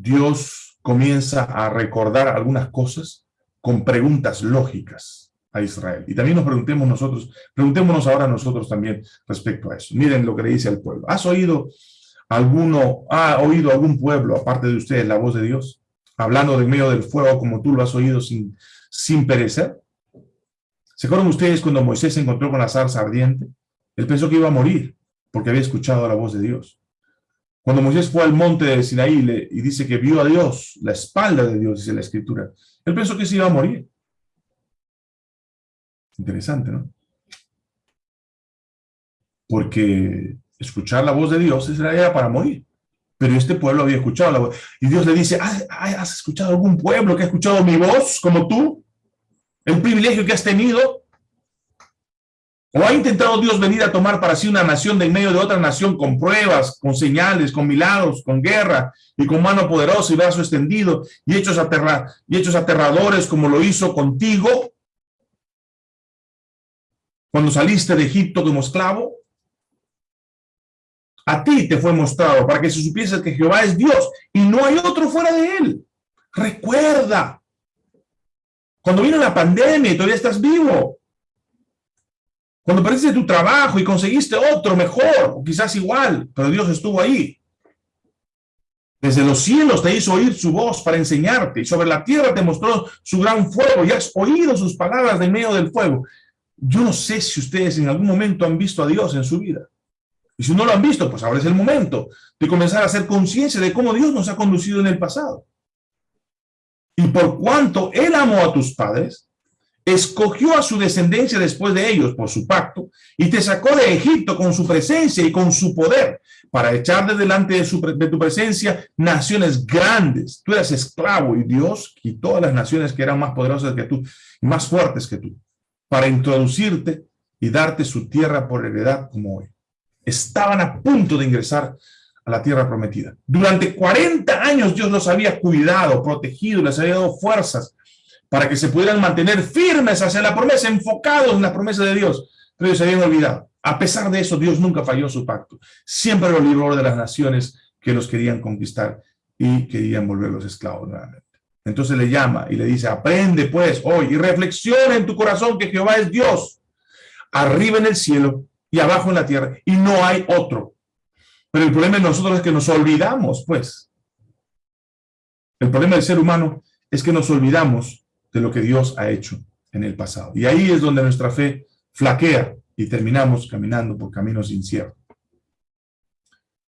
Dios comienza a recordar algunas cosas con preguntas lógicas a Israel. Y también nos preguntemos nosotros, preguntémonos ahora nosotros también respecto a eso. Miren lo que le dice al pueblo. ¿Has oído alguno, ha oído algún pueblo, aparte de ustedes, la voz de Dios? Hablando de medio del fuego como tú lo has oído sin, sin perecer. ¿Se acuerdan ustedes cuando Moisés se encontró con la zarza ardiente? Él pensó que iba a morir porque había escuchado la voz de Dios. Cuando Moisés fue al monte de Sinaí y dice que vio a Dios, la espalda de Dios, dice la Escritura, él pensó que se iba a morir. Interesante, ¿no? Porque escuchar la voz de Dios era para morir. Pero este pueblo había escuchado la voz. Y Dios le dice, ¿has escuchado algún pueblo que ha escuchado mi voz como tú? El privilegio que has tenido ¿O ha intentado Dios venir a tomar para sí una nación de en medio de otra nación con pruebas, con señales, con milagros, con guerra y con mano poderosa y brazo extendido y hechos, y hechos aterradores como lo hizo contigo cuando saliste de Egipto como esclavo? A ti te fue mostrado para que se supiese que Jehová es Dios y no hay otro fuera de él. Recuerda, cuando vino la pandemia y todavía estás vivo, cuando perdiste tu trabajo y conseguiste otro mejor, o quizás igual, pero Dios estuvo ahí. Desde los cielos te hizo oír su voz para enseñarte, y sobre la tierra te mostró su gran fuego, y has oído sus palabras de medio del fuego. Yo no sé si ustedes en algún momento han visto a Dios en su vida. Y si no lo han visto, pues ahora es el momento de comenzar a hacer conciencia de cómo Dios nos ha conducido en el pasado. Y por cuanto Él amó a tus padres, escogió a su descendencia después de ellos por su pacto y te sacó de Egipto con su presencia y con su poder para echar de delante de, su, de tu presencia naciones grandes. Tú eras esclavo y Dios quitó a las naciones que eran más poderosas que tú y más fuertes que tú para introducirte y darte su tierra por heredad como hoy. Estaban a punto de ingresar a la tierra prometida. Durante 40 años Dios los había cuidado, protegido, les había dado fuerzas para que se pudieran mantener firmes hacia la promesa, enfocados en la promesa de Dios. Pero ellos se habían olvidado. A pesar de eso, Dios nunca falló su pacto. Siempre lo libró de las naciones que los querían conquistar y querían volverlos esclavos nuevamente. Entonces le llama y le dice, aprende pues hoy y reflexiona en tu corazón que Jehová es Dios, arriba en el cielo y abajo en la tierra, y no hay otro. Pero el problema de nosotros es que nos olvidamos, pues. El problema del ser humano es que nos olvidamos de lo que Dios ha hecho en el pasado. Y ahí es donde nuestra fe flaquea y terminamos caminando por caminos inciertos.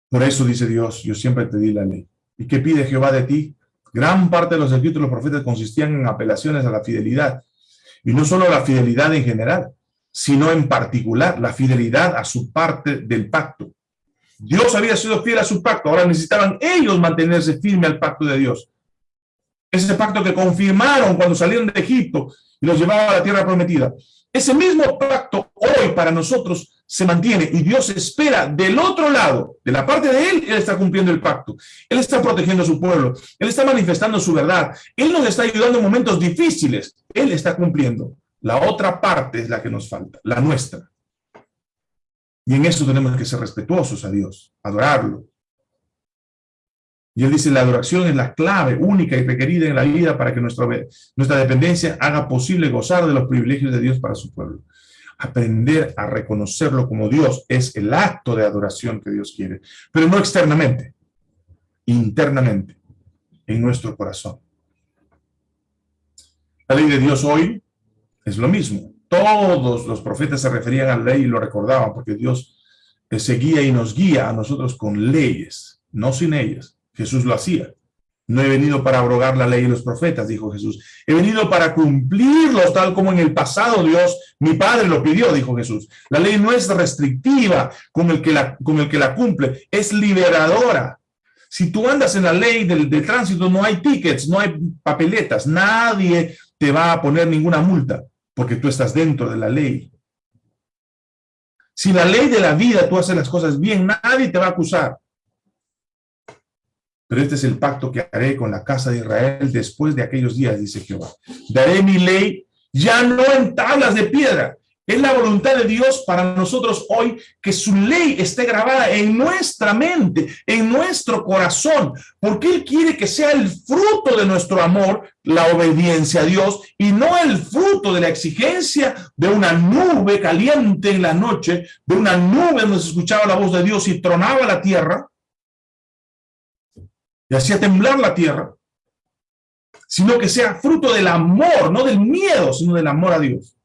Por eso dice Dios, yo siempre te di la ley. ¿Y qué pide Jehová de ti? Gran parte de los escritos de los profetas consistían en apelaciones a la fidelidad. Y no solo a la fidelidad en general, sino en particular la fidelidad a su parte del pacto. Dios había sido fiel a su pacto, ahora necesitaban ellos mantenerse firme al pacto de Dios. Ese pacto que confirmaron cuando salieron de Egipto y los llevaba a la tierra prometida. Ese mismo pacto hoy para nosotros se mantiene y Dios espera del otro lado, de la parte de Él, Él está cumpliendo el pacto. Él está protegiendo a su pueblo. Él está manifestando su verdad. Él nos está ayudando en momentos difíciles. Él está cumpliendo. La otra parte es la que nos falta, la nuestra. Y en eso tenemos que ser respetuosos a Dios, adorarlo. Y él dice, la adoración es la clave única y requerida en la vida para que nuestra, nuestra dependencia haga posible gozar de los privilegios de Dios para su pueblo aprender a reconocerlo como Dios es el acto de adoración que Dios quiere, pero no externamente, internamente, en nuestro corazón. La ley de Dios hoy es lo mismo. Todos los profetas se referían a la ley y lo recordaban, porque Dios seguía y nos guía a nosotros con leyes, no sin ellas. Jesús lo hacía. No he venido para abrogar la ley y los profetas, dijo Jesús. He venido para cumplirlos, tal como en el pasado Dios, mi Padre lo pidió, dijo Jesús. La ley no es restrictiva con el que la, con el que la cumple, es liberadora. Si tú andas en la ley del, del tránsito, no hay tickets, no hay papeletas, nadie te va a poner ninguna multa, porque tú estás dentro de la ley. Si la ley de la vida tú haces las cosas bien, nadie te va a acusar. Pero este es el pacto que haré con la casa de Israel después de aquellos días, dice Jehová. Daré mi ley ya no en tablas de piedra. Es la voluntad de Dios para nosotros hoy que su ley esté grabada en nuestra mente, en nuestro corazón, porque Él quiere que sea el fruto de nuestro amor, la obediencia a Dios, y no el fruto de la exigencia de una nube caliente en la noche, de una nube donde se escuchaba la voz de Dios y tronaba la tierra, y hacía temblar la tierra, sino que sea fruto del amor, no del miedo, sino del amor a Dios.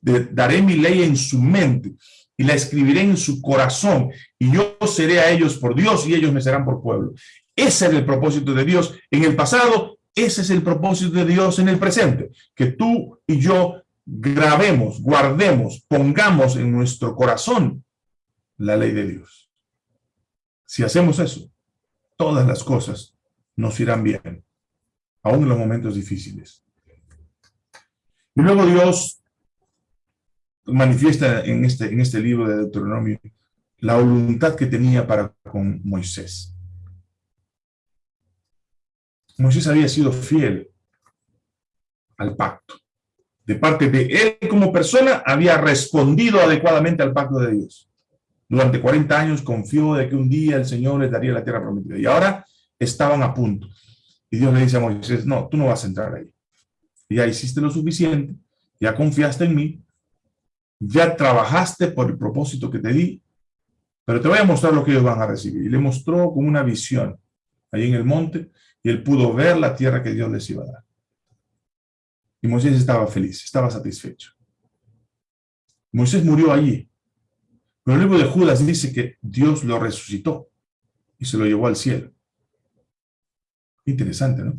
daré mi ley en su mente y la escribiré en su corazón, y yo seré a ellos por Dios y ellos me serán por pueblo. Ese es el propósito de Dios en el pasado, ese es el propósito de Dios en el presente, que tú y yo grabemos, guardemos, pongamos en nuestro corazón la ley de Dios. Si hacemos eso, todas las cosas nos irán bien, aún en los momentos difíciles. Y luego Dios manifiesta en este, en este libro de Deuteronomio la voluntad que tenía para con Moisés. Moisés había sido fiel al pacto. De parte de él como persona, había respondido adecuadamente al pacto de Dios. Durante 40 años confió de que un día el Señor les daría la tierra prometida. Y ahora estaban a punto. Y Dios le dice a Moisés, no, tú no vas a entrar ahí. Ya hiciste lo suficiente, ya confiaste en mí, ya trabajaste por el propósito que te di, pero te voy a mostrar lo que ellos van a recibir. Y le mostró como una visión ahí en el monte, y él pudo ver la tierra que Dios les iba a dar. Y Moisés estaba feliz, estaba satisfecho. Moisés murió allí, pero el libro de Judas dice que Dios lo resucitó y se lo llevó al cielo. Interesante, ¿no?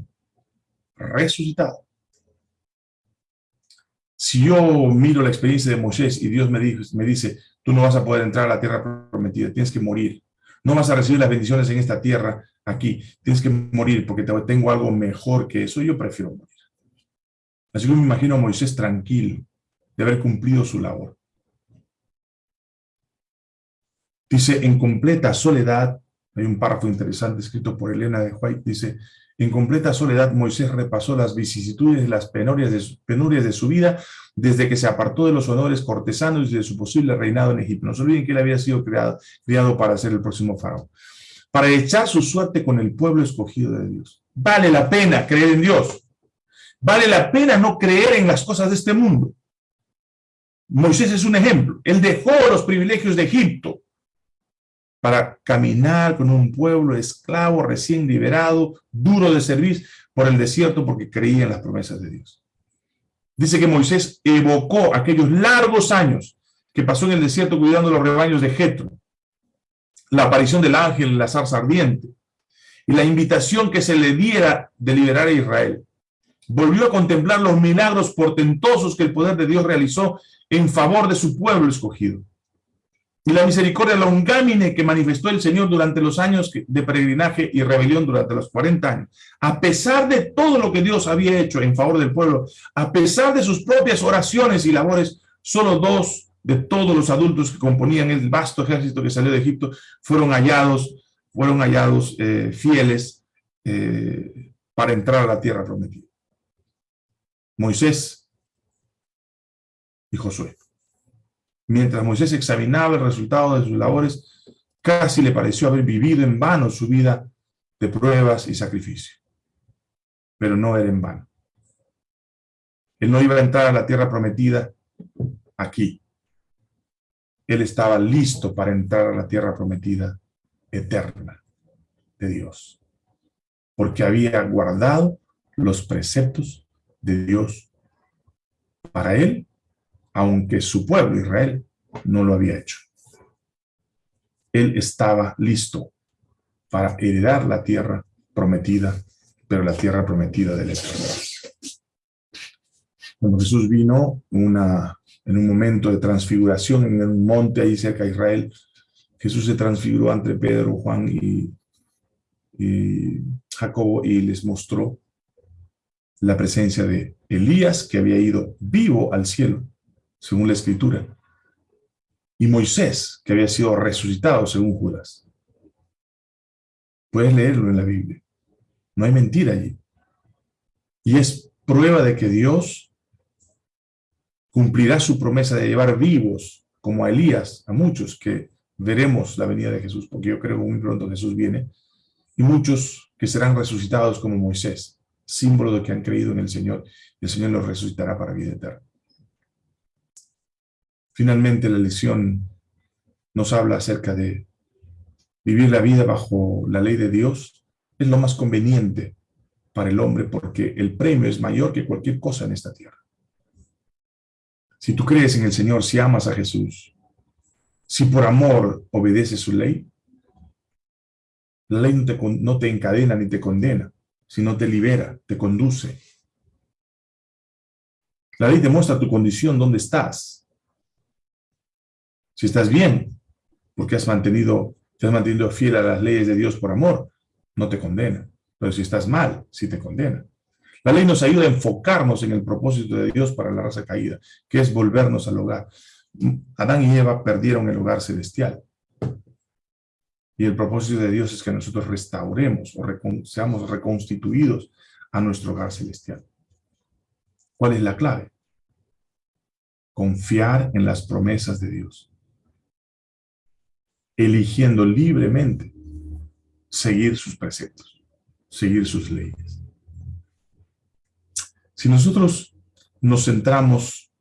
Resucitado. Si yo miro la experiencia de Moisés y Dios me, me dice, tú no vas a poder entrar a la tierra prometida, tienes que morir. No vas a recibir las bendiciones en esta tierra aquí, tienes que morir porque tengo algo mejor que eso, yo prefiero morir. Así que me imagino a Moisés tranquilo de haber cumplido su labor. Dice, en completa soledad Hay un párrafo interesante escrito por Elena de White, dice, en completa soledad Moisés repasó las vicisitudes y las penurias de, su, penurias de su vida desde que se apartó de los honores cortesanos y de su posible reinado en Egipto. No se olviden que él había sido creado, criado para ser el próximo faraón. Para echar su suerte con el pueblo escogido de Dios. Vale la pena creer en Dios. Vale la pena no creer en las cosas de este mundo. Moisés es un ejemplo. Él dejó los privilegios de Egipto para caminar con un pueblo esclavo, recién liberado, duro de servir por el desierto porque creía en las promesas de Dios. Dice que Moisés evocó aquellos largos años que pasó en el desierto cuidando los rebaños de Jetro, la aparición del ángel en la zarza ardiente y la invitación que se le diera de liberar a Israel. Volvió a contemplar los milagros portentosos que el poder de Dios realizó en favor de su pueblo escogido. Y la misericordia longámine que manifestó el Señor durante los años de peregrinaje y rebelión durante los 40 años. A pesar de todo lo que Dios había hecho en favor del pueblo, a pesar de sus propias oraciones y labores, solo dos de todos los adultos que componían el vasto ejército que salió de Egipto fueron hallados, fueron hallados eh, fieles eh, para entrar a la tierra prometida. Moisés y Josué. Mientras Moisés examinaba el resultado de sus labores, casi le pareció haber vivido en vano su vida de pruebas y sacrificio. Pero no era en vano. Él no iba a entrar a la tierra prometida aquí. Él estaba listo para entrar a la tierra prometida eterna de Dios. Porque había guardado los preceptos de Dios para él aunque su pueblo, Israel, no lo había hecho. Él estaba listo para heredar la tierra prometida, pero la tierra prometida del Eterno. Cuando Jesús vino en un momento de transfiguración en un monte ahí cerca de Israel, Jesús se transfiguró ante Pedro, Juan y, y Jacobo y les mostró la presencia de Elías que había ido vivo al cielo según la escritura, y Moisés, que había sido resucitado, según Judas. Puedes leerlo en la Biblia. No hay mentira allí. Y es prueba de que Dios cumplirá su promesa de llevar vivos, como a Elías, a muchos que veremos la venida de Jesús, porque yo creo que muy pronto Jesús viene, y muchos que serán resucitados como Moisés, símbolo de que han creído en el Señor, y el Señor los resucitará para vida eterna. Finalmente, la lección nos habla acerca de vivir la vida bajo la ley de Dios. Es lo más conveniente para el hombre porque el premio es mayor que cualquier cosa en esta tierra. Si tú crees en el Señor, si amas a Jesús, si por amor obedeces su ley, la ley no te, no te encadena ni te condena, sino te libera, te conduce. La ley te muestra tu condición, dónde estás, si estás bien, porque has mantenido, te has mantenido fiel a las leyes de Dios por amor, no te condena. Pero si estás mal, sí te condena. La ley nos ayuda a enfocarnos en el propósito de Dios para la raza caída, que es volvernos al hogar. Adán y Eva perdieron el hogar celestial. Y el propósito de Dios es que nosotros restauremos o seamos reconstituidos a nuestro hogar celestial. ¿Cuál es la clave? Confiar en las promesas de Dios eligiendo libremente seguir sus preceptos, seguir sus leyes. Si nosotros nos centramos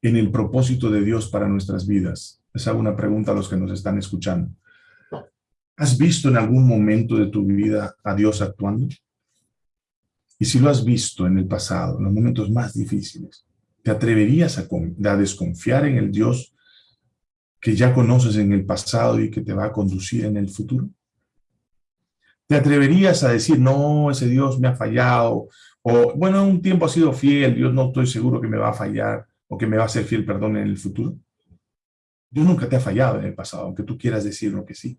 en el propósito de Dios para nuestras vidas, les hago una pregunta a los que nos están escuchando. ¿Has visto en algún momento de tu vida a Dios actuando? Y si lo has visto en el pasado, en los momentos más difíciles, ¿te atreverías a, a desconfiar en el Dios que ya conoces en el pasado y que te va a conducir en el futuro? ¿Te atreverías a decir, no, ese Dios me ha fallado? O, bueno, un tiempo ha sido fiel, Dios no estoy seguro que me va a fallar o que me va a ser fiel, perdón, en el futuro. Dios nunca te ha fallado en el pasado, aunque tú quieras decirlo que sí.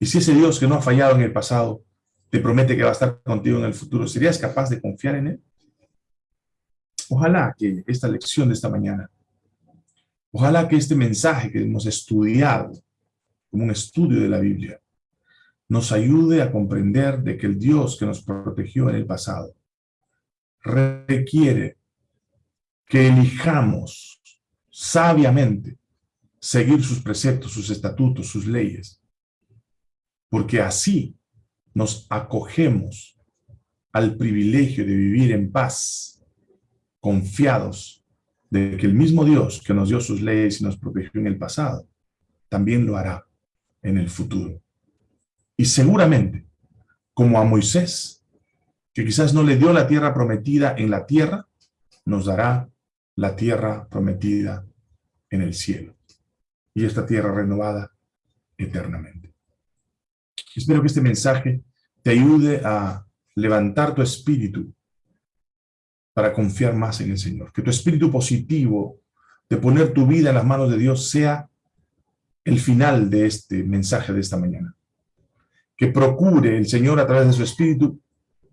Y si ese Dios que no ha fallado en el pasado te promete que va a estar contigo en el futuro, ¿serías capaz de confiar en Él? Ojalá que esta lección de esta mañana Ojalá que este mensaje que hemos estudiado como un estudio de la Biblia, nos ayude a comprender de que el Dios que nos protegió en el pasado requiere que elijamos sabiamente seguir sus preceptos, sus estatutos, sus leyes, porque así nos acogemos al privilegio de vivir en paz, confiados de que el mismo Dios que nos dio sus leyes y nos protegió en el pasado, también lo hará en el futuro. Y seguramente, como a Moisés, que quizás no le dio la tierra prometida en la tierra, nos dará la tierra prometida en el cielo. Y esta tierra renovada eternamente. Espero que este mensaje te ayude a levantar tu espíritu para confiar más en el Señor. Que tu espíritu positivo de poner tu vida en las manos de Dios sea el final de este mensaje de esta mañana. Que procure el Señor a través de su espíritu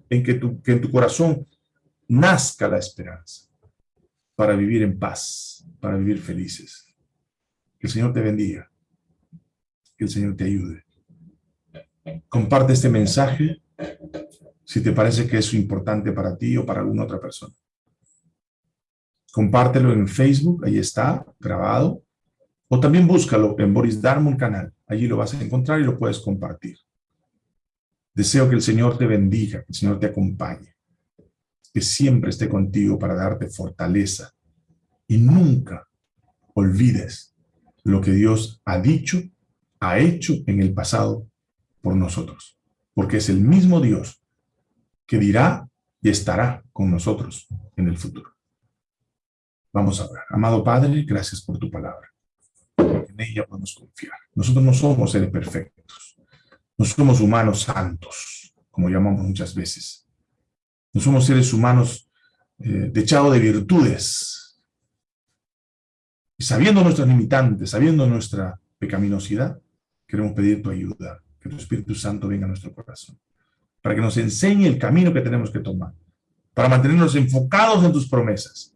en que, que en tu corazón nazca la esperanza para vivir en paz, para vivir felices. Que el Señor te bendiga. Que el Señor te ayude. Comparte este mensaje si te parece que es importante para ti o para alguna otra persona. Compártelo en Facebook, ahí está, grabado. O también búscalo en Boris Darmon canal. Allí lo vas a encontrar y lo puedes compartir. Deseo que el Señor te bendiga, que el Señor te acompañe, que siempre esté contigo para darte fortaleza. Y nunca olvides lo que Dios ha dicho, ha hecho en el pasado por nosotros. Porque es el mismo Dios que dirá y estará con nosotros en el futuro. Vamos a ver. Amado Padre, gracias por tu palabra. En ella podemos confiar. Nosotros no somos seres perfectos. No somos humanos santos, como llamamos muchas veces. No somos seres humanos eh, dechados de virtudes. Y sabiendo nuestras limitantes, sabiendo nuestra pecaminosidad, queremos pedir tu ayuda, que tu Espíritu Santo venga a nuestro corazón para que nos enseñe el camino que tenemos que tomar, para mantenernos enfocados en tus promesas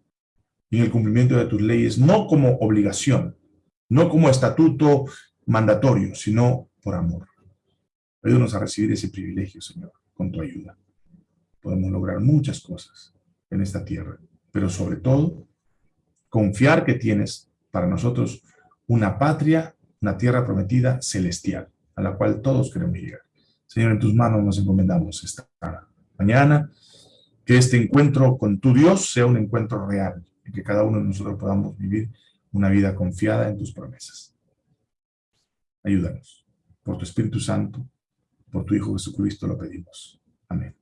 y en el cumplimiento de tus leyes, no como obligación, no como estatuto mandatorio, sino por amor. Ayúdanos a recibir ese privilegio, Señor, con tu ayuda. Podemos lograr muchas cosas en esta tierra, pero sobre todo, confiar que tienes para nosotros una patria, una tierra prometida celestial, a la cual todos queremos llegar. Señor, en tus manos nos encomendamos esta mañana. Que este encuentro con tu Dios sea un encuentro real, y que cada uno de nosotros podamos vivir una vida confiada en tus promesas. Ayúdanos. Por tu Espíritu Santo, por tu Hijo Jesucristo lo pedimos. Amén.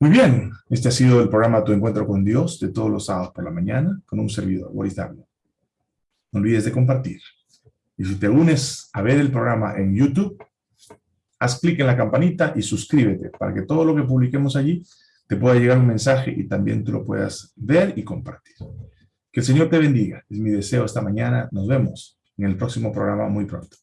Muy bien, este ha sido el programa Tu Encuentro con Dios de todos los sábados por la mañana con un servidor, Boris Darno. No olvides de compartir. Y si te unes a ver el programa en YouTube, haz clic en la campanita y suscríbete para que todo lo que publiquemos allí te pueda llegar un mensaje y también tú lo puedas ver y compartir. Que el Señor te bendiga. Es mi deseo esta mañana. Nos vemos en el próximo programa muy pronto.